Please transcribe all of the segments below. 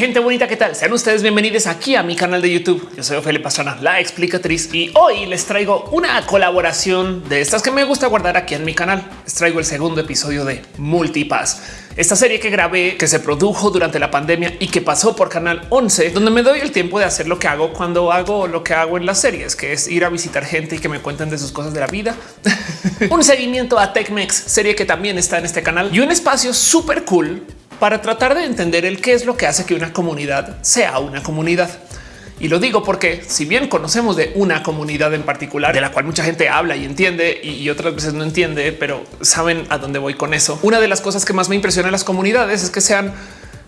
gente bonita, ¿qué tal? Sean ustedes bienvenidos aquí a mi canal de YouTube. Yo soy Ophelia Pastrana, la explicatriz, y hoy les traigo una colaboración de estas que me gusta guardar aquí en mi canal. Les traigo el segundo episodio de Multipass, esta serie que grabé, que se produjo durante la pandemia y que pasó por Canal 11, donde me doy el tiempo de hacer lo que hago cuando hago lo que hago en las series, que es ir a visitar gente y que me cuenten de sus cosas de la vida. un seguimiento a TechMex, serie que también está en este canal y un espacio súper cool para tratar de entender el qué es lo que hace que una comunidad sea una comunidad. Y lo digo porque si bien conocemos de una comunidad en particular de la cual mucha gente habla y entiende y otras veces no entiende, pero saben a dónde voy con eso. Una de las cosas que más me impresiona en las comunidades es que sean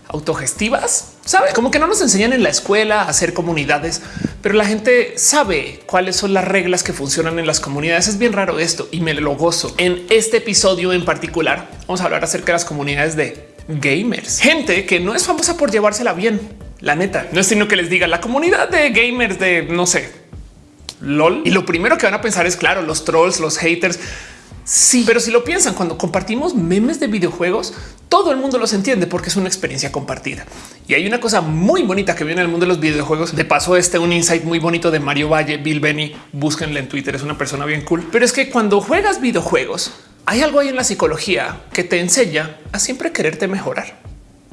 autogestivas, sabe como que no nos enseñan en la escuela a hacer comunidades, pero la gente sabe cuáles son las reglas que funcionan en las comunidades. Es bien raro esto y me lo gozo. En este episodio en particular vamos a hablar acerca de las comunidades de gamers, gente que no es famosa por llevársela bien. La neta no es sino que les diga la comunidad de gamers de no sé, lol. Y lo primero que van a pensar es claro, los trolls, los haters. Sí, pero si lo piensan, cuando compartimos memes de videojuegos, todo el mundo los entiende porque es una experiencia compartida. Y hay una cosa muy bonita que viene en el mundo de los videojuegos. De paso, este un insight muy bonito de Mario Valle, Bill Benny. Búsquenle en Twitter, es una persona bien cool. Pero es que cuando juegas videojuegos, hay algo ahí en la psicología que te enseña a siempre quererte mejorar.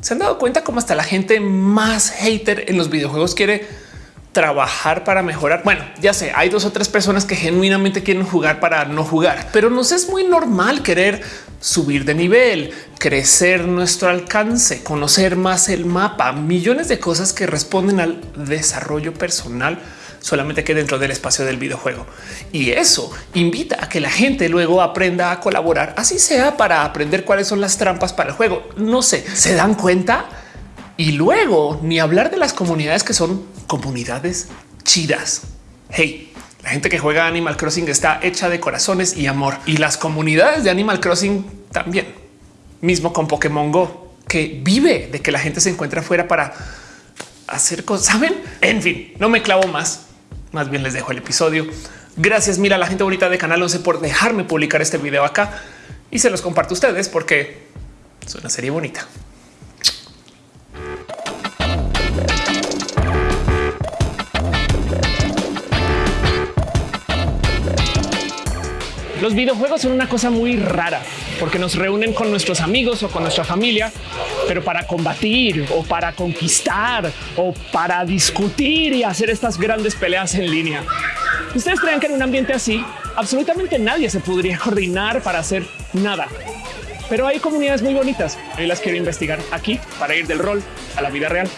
Se han dado cuenta cómo hasta la gente más hater en los videojuegos quiere trabajar para mejorar. Bueno, ya sé, hay dos o tres personas que genuinamente quieren jugar para no jugar, pero nos es muy normal querer subir de nivel, crecer nuestro alcance, conocer más el mapa, millones de cosas que responden al desarrollo personal solamente que dentro del espacio del videojuego. Y eso invita a que la gente luego aprenda a colaborar, así sea para aprender cuáles son las trampas para el juego. No sé, se dan cuenta y luego ni hablar de las comunidades que son comunidades chidas. Hey, la gente que juega Animal Crossing está hecha de corazones y amor y las comunidades de Animal Crossing también, mismo con Pokémon Go, que vive de que la gente se encuentra afuera para hacer cosas. Saben? En fin, no me clavo más más bien les dejo el episodio. Gracias, mira, la gente bonita de Canal 11 por dejarme publicar este video acá y se los comparto a ustedes porque es una serie bonita. Los videojuegos son una cosa muy rara porque nos reúnen con nuestros amigos o con nuestra familia, pero para combatir o para conquistar o para discutir y hacer estas grandes peleas en línea. ¿Ustedes creen que en un ambiente así absolutamente nadie se podría coordinar para hacer nada? Pero hay comunidades muy bonitas y las quiero investigar aquí para ir del rol a la vida real.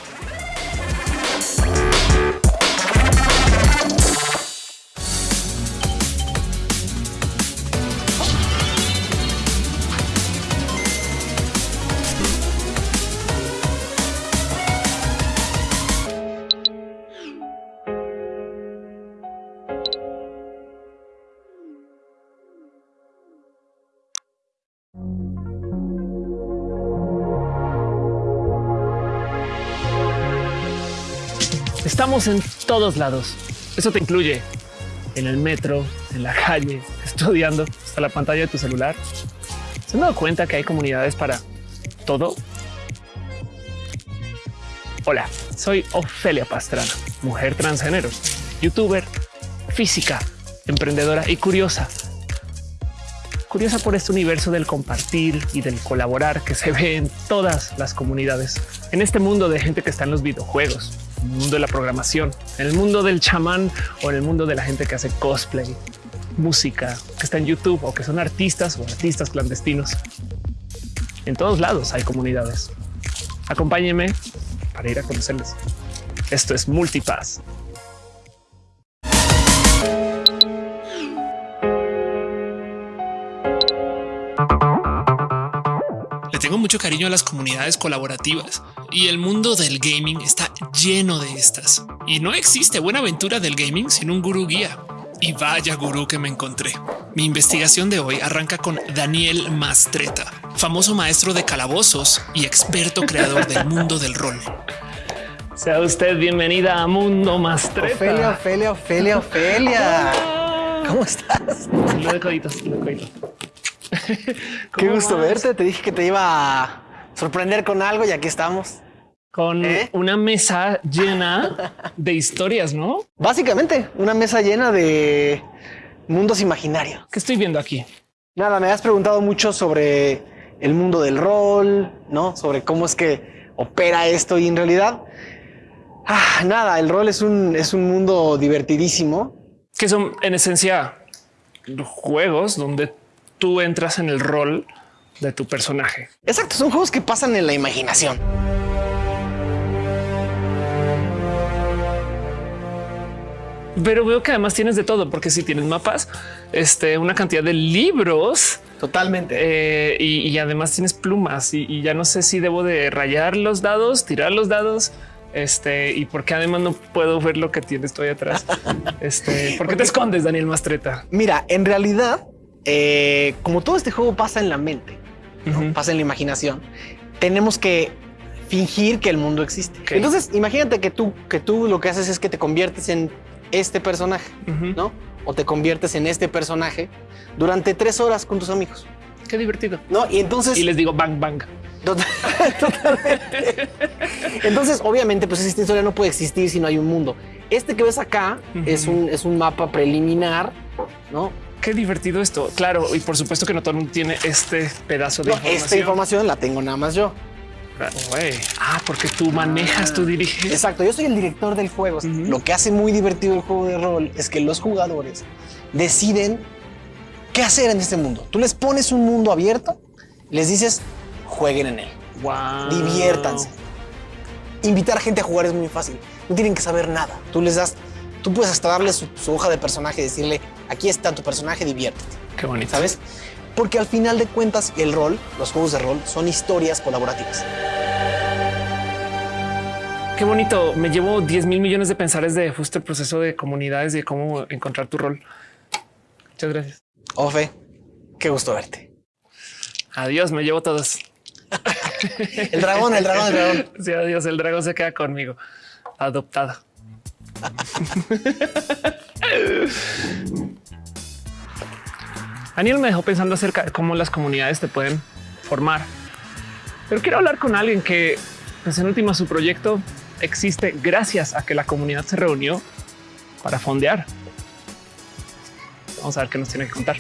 Estamos en todos lados. Eso te incluye en el metro, en la calle, estudiando, hasta la pantalla de tu celular. ¿Se han dado cuenta que hay comunidades para todo? Hola, soy Ofelia Pastrana, mujer transgénero, youtuber, física, emprendedora y curiosa. Curiosa por este universo del compartir y del colaborar que se ve en todas las comunidades. En este mundo de gente que está en los videojuegos, el mundo de la programación, en el mundo del chamán o en el mundo de la gente que hace cosplay, música, que está en YouTube o que son artistas o artistas clandestinos. En todos lados hay comunidades. Acompáñenme para ir a conocerles. Esto es Multipass. Le tengo mucho cariño a las comunidades colaborativas y el mundo del gaming está lleno de estas. Y no existe buena aventura del gaming sin un gurú guía. Y vaya gurú que me encontré. Mi investigación de hoy arranca con Daniel Mastreta, famoso maestro de calabozos y experto creador del mundo del rol. Sea usted bienvenida a Mundo Mastreta. Ofelia, Ofelia, Ofelia, Ofelia. ¿Cómo estás? Lo de coditos, lo de coditos. Qué ¿Cómo gusto vas? verte. Te dije que te iba a sorprender con algo y aquí estamos. con ¿Eh? una mesa llena de historias, ¿no? Básicamente, una mesa llena de mundos imaginarios. ¿Qué estoy viendo aquí? Nada, me has preguntado mucho sobre el mundo del rol, ¿no? Sobre cómo es que opera esto y en realidad, ah, nada, el rol es un, es un mundo divertidísimo. Que son en esencia juegos donde tú entras en el rol de tu personaje. Exacto, son juegos que pasan en la imaginación. Pero veo que además tienes de todo, porque si tienes mapas, este, una cantidad de libros Totalmente. eh, y, y además tienes plumas y, y ya no sé si debo de rayar los dados, tirar los dados. Este y porque además no puedo ver lo que tienes todavía atrás. Este, ¿por qué te escondes, Daniel Mastreta? Mira, en realidad, eh, como todo este juego pasa en la mente, ¿no? Pasa en la imaginación, tenemos que fingir que el mundo existe. Entonces, imagínate que tú, que tú lo que haces es que te conviertes en este personaje. ¿no? O te conviertes en este personaje durante tres horas con tus amigos, Qué divertido. ¿no? Y entonces... Y les digo bang, bang. Total- Totalmente. Entonces, obviamente, pues esta historia no puede existir si no hay un mundo. Este que ves acá es, un, es un mapa preliminar, ¿no? Qué divertido esto. Claro, y por supuesto que no todo el mundo tiene este pedazo de No, información. esta información la tengo nada más yo. Ah, porque tú manejas, tú diriges. Exacto, yo soy el director del juego. Lo que hace muy divertido el juego de rol es que los jugadores deciden qué hacer en este mundo. Tú les pones un mundo abierto, les dices, jueguen en él, Wow. diviértanse. Invitar a gente a jugar es muy fácil. No tienen que saber nada. Tú les das, tú puedes hasta darle su, su hoja de personaje y decirle, aquí está tu personaje, diviértete. Qué bonito. ¿Sabes? Porque al final de cuentas, el rol, los juegos de rol, son historias colaborativas. Qué bonito. Me llevo 10 mil millones de pensares de justo el proceso de comunidades y de cómo encontrar tu rol. Muchas gracias. Ofe, qué gusto verte. Adiós, me llevo todos. El dragón, el dragón, el dragón. Sí, adiós. El dragón se queda conmigo. Adoptado. Daniel me dejó pensando acerca de cómo las comunidades te pueden formar. Pero quiero hablar con alguien que, pues en última, su proyecto existe gracias a que la comunidad se reunió para fondear. Vamos a ver qué nos tiene que contar.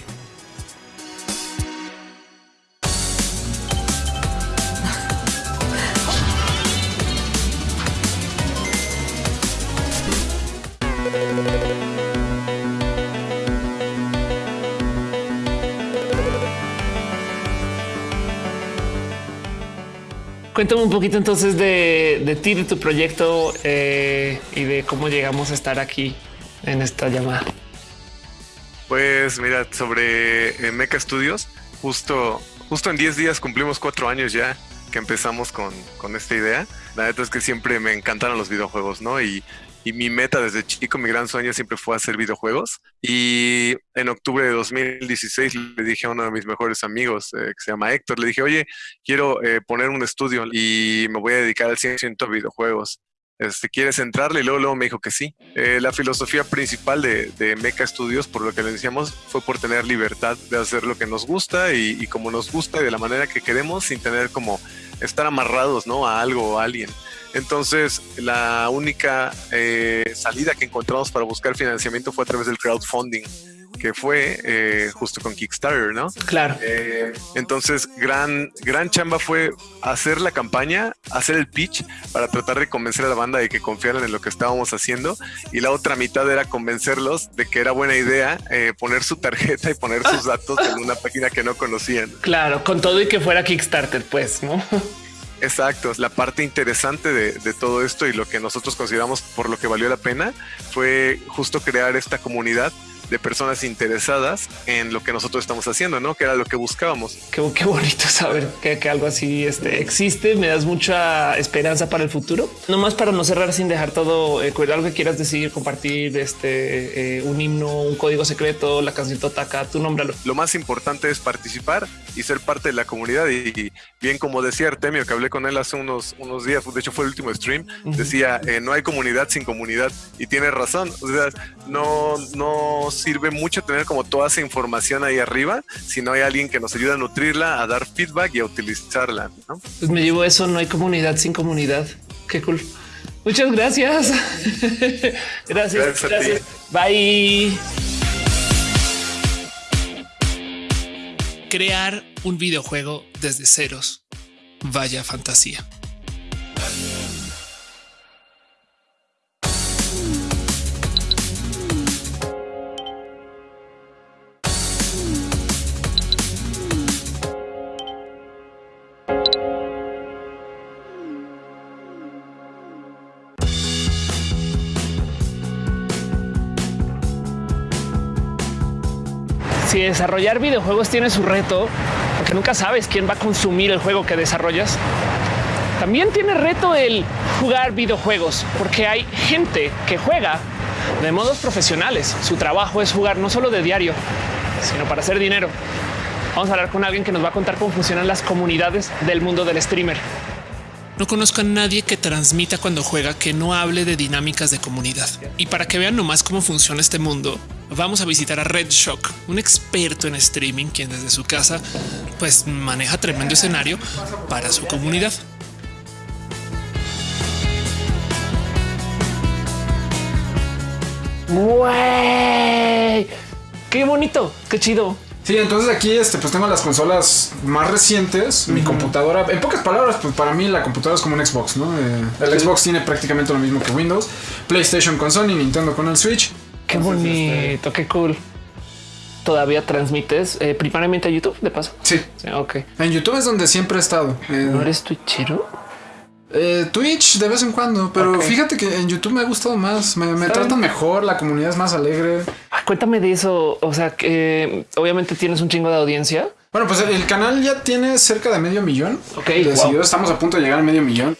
Cuéntame un poquito entonces de, de ti, de tu proyecto eh, y de cómo llegamos a estar aquí en esta llamada. Pues mira, sobre eh, Mecha Studios, justo, justo en 10 días cumplimos cuatro años ya que empezamos con, con esta idea. La neta es que siempre me encantaron los videojuegos, ¿no? Y, y mi meta desde chico, mi gran sueño siempre fue hacer videojuegos. Y en octubre de 2016 le dije a uno de mis mejores amigos, eh, que se llama Héctor, le dije, oye, quiero eh, poner un estudio y me voy a dedicar al 100% a videojuegos. Este, ¿Quieres entrarle? Y luego, luego me dijo que sí. Eh, la filosofía principal de, de Mecha Studios, por lo que le decíamos, fue por tener libertad de hacer lo que nos gusta y, y como nos gusta y de la manera que queremos, sin tener como estar amarrados ¿no? a algo o a alguien. Entonces, la única eh, salida que encontramos para buscar financiamiento fue a través del crowdfunding, que fue eh, justo con Kickstarter, ¿no? Claro. Eh, entonces, gran, gran chamba fue hacer la campaña, hacer el pitch para tratar de convencer a la banda de que confiaran en lo que estábamos haciendo. Y la otra mitad era convencerlos de que era buena idea eh, poner su tarjeta y poner sus datos en una página que no conocían. Claro, con todo y que fuera Kickstarter, pues, ¿no? Exacto, la parte interesante de, de, todo esto y lo que nosotros consideramos por lo que valió la pena fue justo crear esta comunidad de personas interesadas en lo que nosotros estamos haciendo, ¿no? Que era lo que buscábamos. Qué, qué bonito saber que, que, algo así este, existe. Me das mucha esperanza para el futuro. No más para no cerrar sin dejar todo, eh, algo que quieras decir, compartir, este, eh, un himno, un código secreto, la canción Totaka, tú nómbralo. Lo más importante es participar y ser parte de la comunidad. Y, y bien como decía Artemio, que hablé con él hace unos, unos días, de hecho fue el último stream, decía, eh, no hay comunidad sin comunidad. Y tiene razón. O sea, no, no sirve mucho tener como toda esa información ahí arriba si no hay alguien que nos ayude a nutrirla, a dar feedback y a utilizarla. ¿no? Pues me llevo eso, no hay comunidad sin comunidad. Qué cool. Muchas gracias. gracias. Gracias. Bye. Crear un videojuego desde ceros. Vaya fantasía. Desarrollar videojuegos tiene su reto, porque nunca sabes quién va a consumir el juego que desarrollas, también tiene reto el jugar videojuegos, porque hay gente que juega de modos profesionales. Su trabajo es jugar no solo de diario, sino para hacer dinero. Vamos a hablar con alguien que nos va a contar cómo funcionan las comunidades del mundo del streamer. No conozco a nadie que transmita cuando juega que no hable de dinámicas de comunidad. Y para que vean nomás cómo funciona este mundo, vamos a visitar a Red Shock, un experto en streaming quien desde su casa pues maneja tremendo escenario para su comunidad. Güey, qué bonito, qué chido. Sí, entonces aquí este, pues tengo las consolas más recientes. Mi computadora, en pocas palabras, pues para mí la computadora es como un Xbox, ¿no? Eh, el Xbox tiene prácticamente lo mismo que Windows. PlayStation con Sony, Nintendo con el Switch. Qué bonito, qué cool. ¿Todavía transmites eh, primariamente a YouTube de paso? Sí. Ok. En YouTube es donde siempre he estado. Eh, ¿No eres twitchero? Eh, Twitch de vez en cuando, pero fíjate que en YouTube me ha gustado más, me, me tratan mejor, la comunidad es más alegre. cuéntame de eso, o sea, que obviamente tienes un chingo de audiencia. Bueno, pues el canal ya tiene cerca de medio millón. Ok, estamos a punto de llegar a medio millón.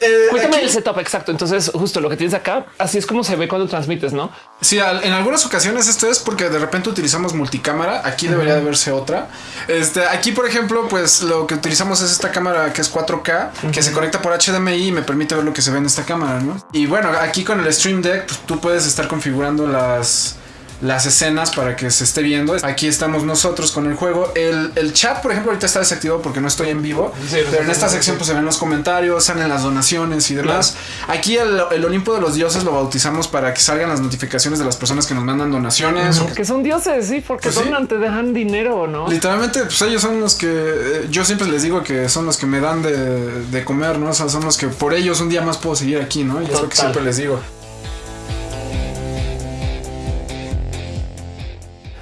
Eh, Cuéntame el setup exacto. Entonces, justo lo que tienes acá, así es como se ve cuando transmites, no? Sí, en algunas ocasiones esto es porque de repente utilizamos multicámara. Aquí debería de verse otra. Este aquí, por ejemplo, pues lo que utilizamos es esta cámara que es 4K, que se conecta por HDMI y me permite ver lo que se ve en esta cámara, no? Y bueno, aquí con el Stream Deck, pues, tú puedes estar configurando las las escenas para que se esté viendo. Aquí estamos nosotros con el juego. El, chat, por ejemplo, ahorita está desactivado porque no estoy en vivo. pero en esta sección pues se ven los comentarios, salen las donaciones y demás. Aquí el, Olimpo de los Dioses lo bautizamos para que salgan las notificaciones de las personas que nos mandan donaciones. Que son dioses, sí, porque pues son, te dejan dinero, ¿no? Literalmente, pues ellos son los que eh, yo siempre les digo que son los que me dan de, comer, ¿no? O sea, son los que por ellos un día más puedo seguir aquí, ¿no? Y es lo que siempre les digo.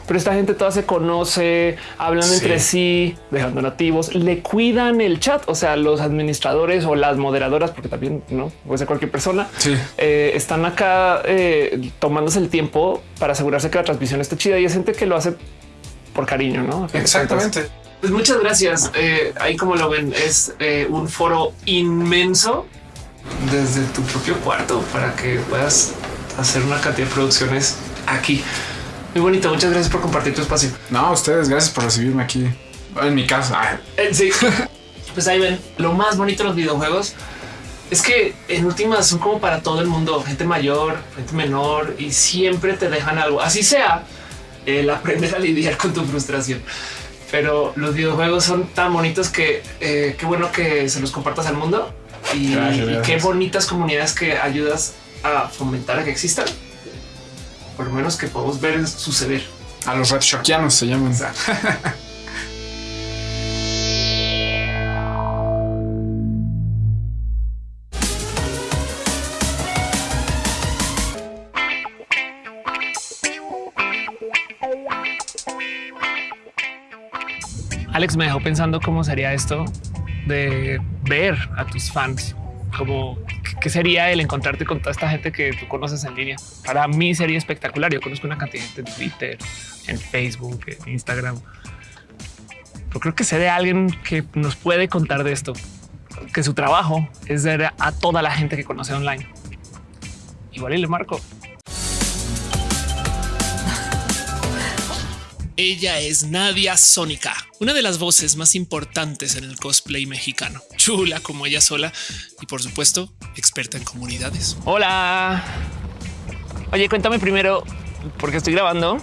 Pero esta gente toda se conoce, hablan entre sí, dejando nativos, le cuidan el chat. O sea, los administradores o las moderadoras, porque también no puede ser cualquier persona, eh, están acá eh, tomándose el tiempo para asegurarse que la transmisión esté chida y es gente que lo hace por cariño, no? Exactamente. Pues muchas gracias. Eh, ahí como lo ven, es un foro inmenso desde tu propio cuarto para que puedas hacer una cantidad de producciones aquí. Muy bonito. Muchas gracias por compartir tu espacio. No, ustedes, gracias por recibirme aquí en mi casa. Eh, sí. pues ahí ven lo más bonito de los videojuegos es que en últimas son como para todo el mundo, gente mayor, gente menor y siempre te dejan algo. Así sea el aprender a lidiar con tu frustración. Pero los videojuegos son tan bonitos que eh, qué bueno que se los compartas al mundo y, y qué bonitas comunidades que ayudas a fomentar a que existan por lo menos que podemos ver suceder. A los Red Shockianos se llaman. Alex me dejó pensando cómo sería esto de ver a tus fans como qué sería el encontrarte con toda esta gente que tú conoces en línea. Para mí sería espectacular. Yo conozco una cantidad de gente en Twitter, en Facebook, en Instagram. Pero creo que sé de alguien que nos puede contar de esto, que su trabajo es ver a toda la gente que conoce online. Igual y le marco. Ella es Nadia Sónica, una de las voces más importantes en el cosplay mexicano. Chula como ella sola y por supuesto experta en comunidades. Hola. Oye, cuéntame primero, porque estoy grabando,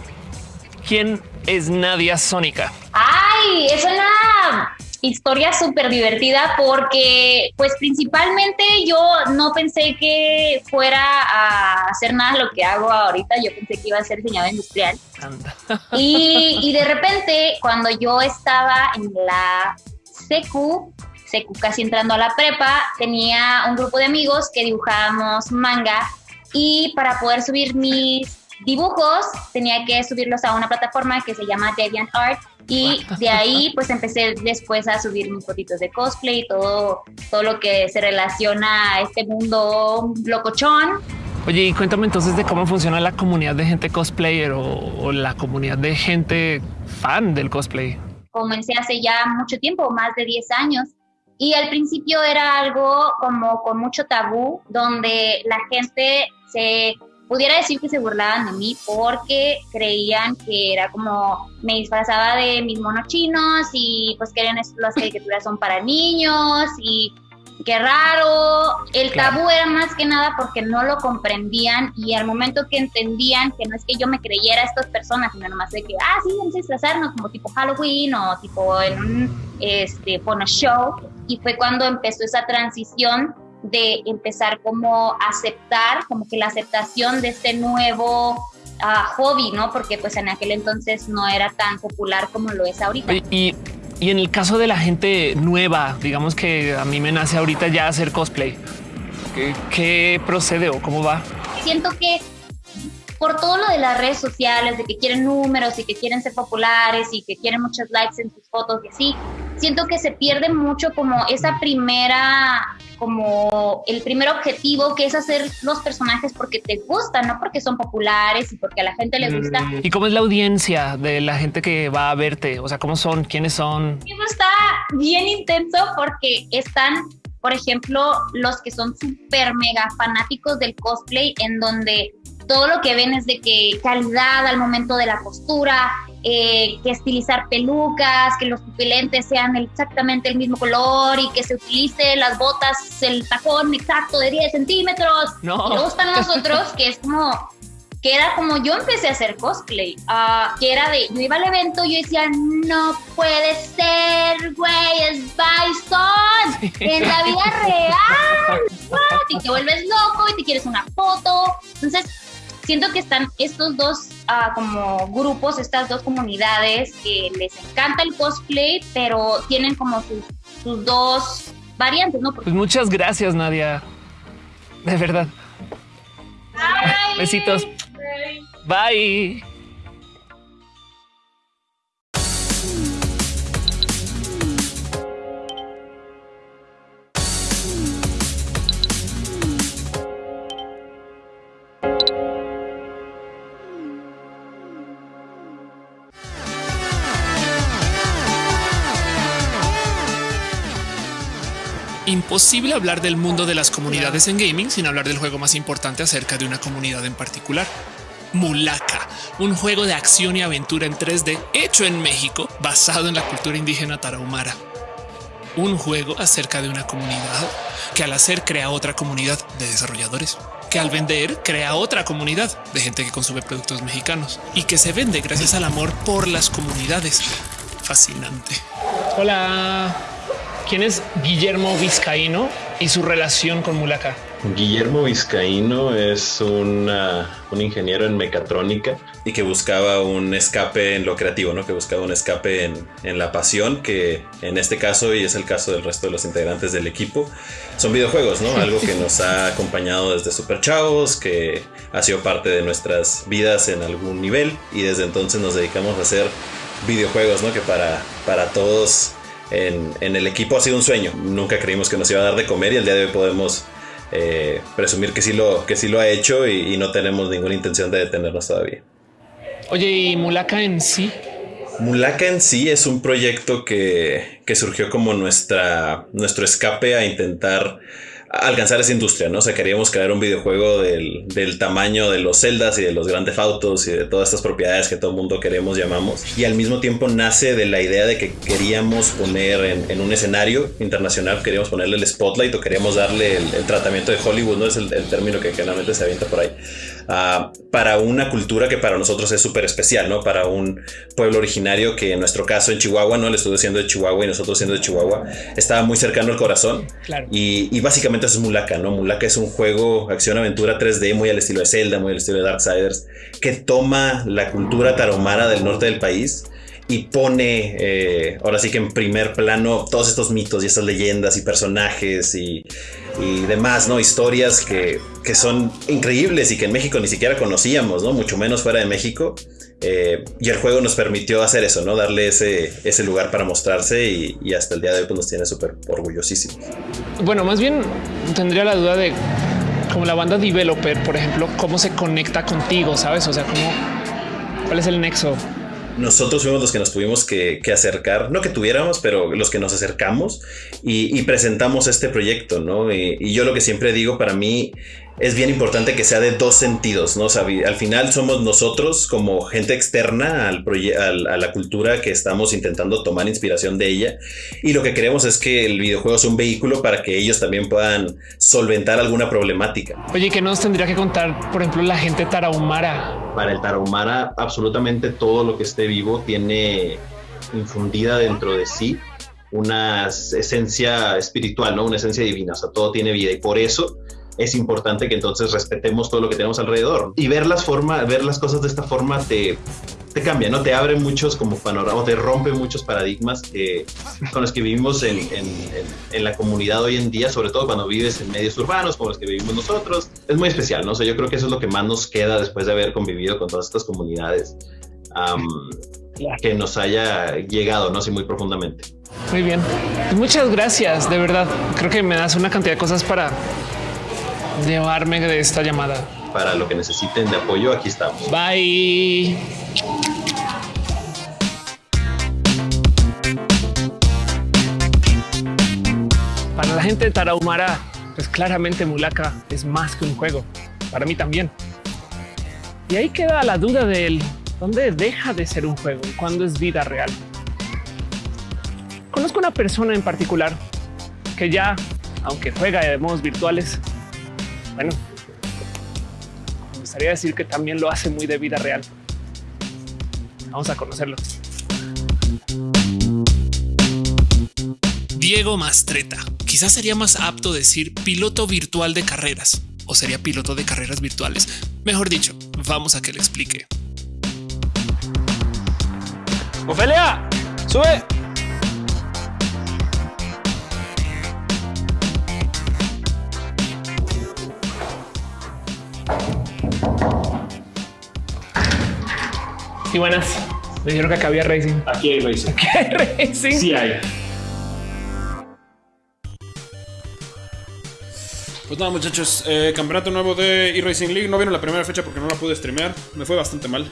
¿quién es Nadia Sónica? ¡Ay! Es una historia súper divertida porque pues principalmente yo no pensé que fuera a hacer nada de lo que hago ahorita, yo pensé que iba a ser diseñador industrial. Y, y de repente cuando yo estaba en la secu, secu casi entrando a la prepa, tenía un grupo de amigos que dibujábamos manga y para poder subir mis dibujos tenía que subirlos a una plataforma que se llama DeviantArt y de ahí pues empecé después a subir mis fotitos de cosplay y todo, todo lo que se relaciona a este mundo locochón. Oye, y cuéntame entonces de cómo funciona la comunidad de gente cosplayer o, o la comunidad de gente fan del cosplay. Comencé hace ya mucho tiempo, más de 10 años, y al principio era algo como con mucho tabú, donde la gente se pudiera decir que se burlaban de mí porque creían que era como me disfrazaba de mis monos chinos y pues que las caricaturas son para niños y qué raro. El tabú era más que nada porque no lo comprendían y al momento que entendían que no es que yo me creyera a estas personas, sino nomás de que, ah, sí, vamos a disfrazarnos como tipo Halloween o tipo en un este, show. Y fue cuando empezó esa transición de empezar como a aceptar, como que la aceptación de este nuevo ah, hobby, ¿no? Porque pues en aquel entonces no era tan popular como lo es ahorita. Y, y en el caso de la gente nueva, digamos que a mí me nace ahorita ya hacer cosplay, ¿qué, qué procede o cómo va? Siento que por todo lo de las redes sociales, de que quieren números y que quieren ser populares y que quieren muchos likes en sus fotos y así, siento que se pierde mucho como esa primera, como el primer objetivo que es hacer los personajes porque te gustan, no porque son populares y porque a la gente le gusta. ¿Y cómo es la audiencia de la gente que va a verte? O sea, ¿cómo son? ¿Quiénes son? Eso está bien intenso porque están por ejemplo, los que son súper mega fanáticos del cosplay, en donde todo lo que ven es de que calidad al momento de la postura, eh, que estilizar pelucas, que los pupilentes sean exactamente el mismo color y que se utilice las botas, el tacón exacto de 10 centímetros. No. Luego están los otros que es como, que era como yo empecé a hacer cosplay, ah, que era de, yo iba al evento y yo decía, no puede ser, güey, es Bison, en la vida real, y te vuelves loco y te quieres una foto. Entonces, siento que están estos dos ah, como grupos, estas dos comunidades que les encanta el cosplay, pero tienen como sus, sus dos variantes, ¿no? Pues muchas gracias, Nadia. De verdad. Bye. Besitos. Bye. Imposible hablar del mundo de las comunidades en gaming sin hablar del juego más importante acerca de una comunidad en particular. Mulaka, un juego de acción y aventura en 3D hecho en México basado en la cultura indígena tarahumara. Un juego acerca de una comunidad que al hacer crea otra comunidad de desarrolladores, que al vender crea otra comunidad de gente que consume productos mexicanos y que se vende gracias al amor por las comunidades. Fascinante. Hola. ¿Quién es Guillermo Vizcaíno y su relación con Mulaka? Guillermo Vizcaíno es una, un ingeniero en mecatrónica y que buscaba un escape en lo creativo, ¿no? Que buscaba un escape en, en, la pasión, que en este caso, y es el caso del resto de los integrantes del equipo, son videojuegos, ¿no? Algo que nos ha acompañado desde super chavos, que ha sido parte de nuestras vidas en algún nivel, y desde entonces nos dedicamos a hacer videojuegos, ¿no? Que para, para todos en, en, el equipo ha sido un sueño. Nunca creímos que nos iba a dar de comer y el día de hoy podemos eh, presumir que sí, lo, que sí lo ha hecho y, y, no tenemos ninguna intención de detenernos todavía. Oye, ¿y Mulaka en sí? Mulaka en sí es un proyecto que, que surgió como nuestra, nuestro escape a intentar alcanzar esa industria, ¿no? O sea, queríamos crear un videojuego del, del, tamaño de los celdas y de los grandes autos y de todas estas propiedades que todo el mundo queremos, llamamos. Y al mismo tiempo nace de la idea de que queríamos poner en, en un escenario internacional, queríamos ponerle el spotlight o queríamos darle el, el tratamiento de Hollywood, ¿no? Es el, el término que generalmente se avienta por ahí. Uh, para una cultura que para nosotros es súper especial, ¿no? Para un pueblo originario que en nuestro caso en Chihuahua, ¿no? El estudio siendo de Chihuahua y nosotros siendo de Chihuahua, estaba muy cercano al corazón. Claro. Y, y básicamente es Mulaka, ¿no? Mulaka es un juego acción-aventura 3D muy al estilo de Zelda, muy al estilo de Darksiders, que toma la cultura tarahumara del norte del país y pone eh, ahora sí que en primer plano todos estos mitos y estas leyendas y personajes y, y demás, ¿no? Historias que, que, son increíbles y que en México ni siquiera conocíamos, ¿no? Mucho menos fuera de México. Eh, y el juego nos permitió hacer eso, ¿no? Darle ese, ese lugar para mostrarse y, y hasta el día de hoy pues, nos tiene súper orgullosísimos. Bueno, más bien tendría la duda de como la banda developer, por ejemplo, cómo se conecta contigo, ¿sabes? O sea, cómo, cuál es el nexo nosotros fuimos los que nos tuvimos que, que, acercar, no que tuviéramos, pero los que nos acercamos y, y presentamos este proyecto, ¿no? Y, y, yo lo que siempre digo, para mí es bien importante que sea de dos sentidos, ¿no? O sea, al final somos nosotros como gente externa al al, a la cultura que estamos intentando tomar inspiración de ella y lo que queremos es que el videojuego sea un vehículo para que ellos también puedan solventar alguna problemática. Oye, ¿qué nos tendría que contar, por ejemplo, la gente tarahumara? Para el tarahumara, absolutamente todo lo que esté vivo tiene infundida dentro de sí una esencia espiritual, ¿no? Una esencia divina, o sea, todo tiene vida y por eso es importante que entonces respetemos todo lo que tenemos alrededor y ver las formas, ver las cosas de esta forma te, te cambia, ¿no? Te abre muchos como panoramas, te rompe muchos paradigmas que, con los que vivimos en, en, en, en, la comunidad hoy en día, sobre todo cuando vives en medios urbanos como los que vivimos nosotros. Es muy especial, ¿no? O sea, yo creo que eso es lo que más nos queda después de haber convivido con todas estas comunidades um, que nos haya llegado, ¿no? Así muy profundamente. Muy bien. Muchas gracias, de verdad. Creo que me das una cantidad de cosas para llevarme de esta llamada. Para lo que necesiten de apoyo, aquí estamos. Bye. Para la gente de Tarahumara, pues claramente Mulaka es más que un juego. Para mí también. Y ahí queda la duda del dónde deja de ser un juego y cuándo es vida real. Conozco una persona en particular que ya, aunque juega de modos virtuales, bueno, me gustaría decir que también lo hace muy de vida real. Vamos a conocerlo. Diego Mastreta. Quizás sería más apto decir piloto virtual de carreras o sería piloto de carreras virtuales. Mejor dicho, vamos a que le explique. Ofelia, sube. Sí, buenas. Me dijeron que acá había racing. Aquí hay racing. Aquí hay racing. Sí hay. Pues nada, muchachos. Eh, campeonato nuevo de eRacing League. No vieron la primera fecha porque no la pude streamear. Me fue bastante mal.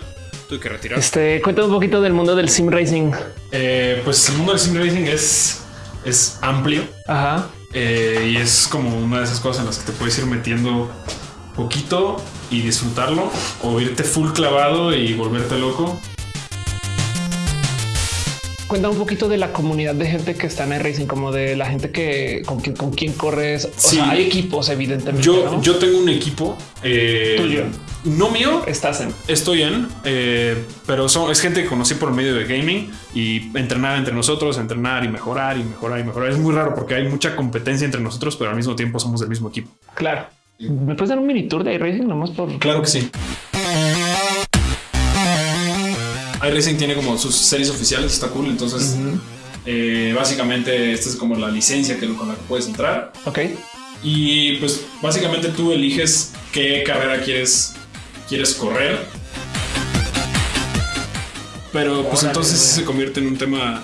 Tuve que retirar. Este, cuéntame un poquito del mundo del sim racing. Eh, pues el mundo del sim racing es, es amplio. Ajá. Eh, y es como una de esas cosas en las que te puedes ir metiendo poquito y disfrutarlo o irte full clavado y volverte loco. Cuenta un poquito de la comunidad de gente que está en el racing, como de la gente que con quien, con quien corres. O Sí. sea, hay equipos, evidentemente. Yo, ¿no? yo tengo un equipo. eh, Tuyo. No mío. estás en. Estoy en, eh, pero son, es gente que conocí por medio de gaming y entrenar entre nosotros, entrenar y mejorar y mejorar y mejorar. Es muy raro porque hay mucha competencia entre nosotros, pero al mismo tiempo somos del mismo equipo. Claro. ¿Me puedes dar un mini tour de iRacing nomás por Claro que sí. iRacing tiene como sus series oficiales, está cool. Entonces, eh, básicamente, esta es como la licencia que, con la que puedes entrar. Ok. Y pues, básicamente tú eliges qué carrera quieres, quieres correr. Pero pues entonces sí se convierte en un tema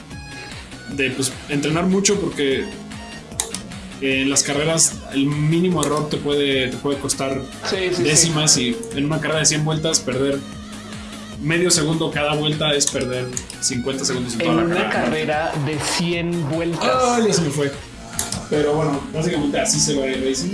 de pues, entrenar mucho porque en las carreras el mínimo error te puede, te puede costar Sí, sí, sí. décimas y en una carrera de 100 vueltas perder medio segundo cada vuelta es perder 50 segundos en toda En la una carrera. carrera de 100 vueltas. Ya se me fue. Pero bueno, básicamente así se va el racing.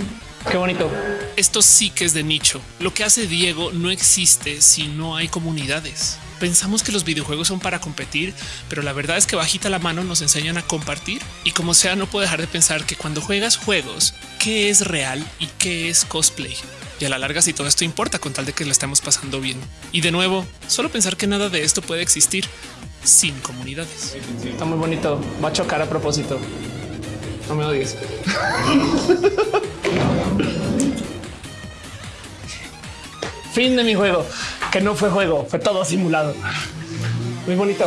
Qué bonito. Esto sí que es de nicho. Lo que hace Diego no existe si no hay comunidades. Pensamos que los videojuegos son para competir, pero la verdad es que bajita la mano nos enseñan a compartir y como sea no puedo dejar de pensar que cuando juegas juegos, ¿qué es real y qué es cosplay? y a la larga si todo esto importa con tal de que lo estamos pasando bien. Y de nuevo, solo pensar que nada de esto puede existir sin comunidades. Está muy bonito, va a chocar a propósito. No me odies. Fin de mi juego, que no fue juego, fue todo simulado. Muy bonito.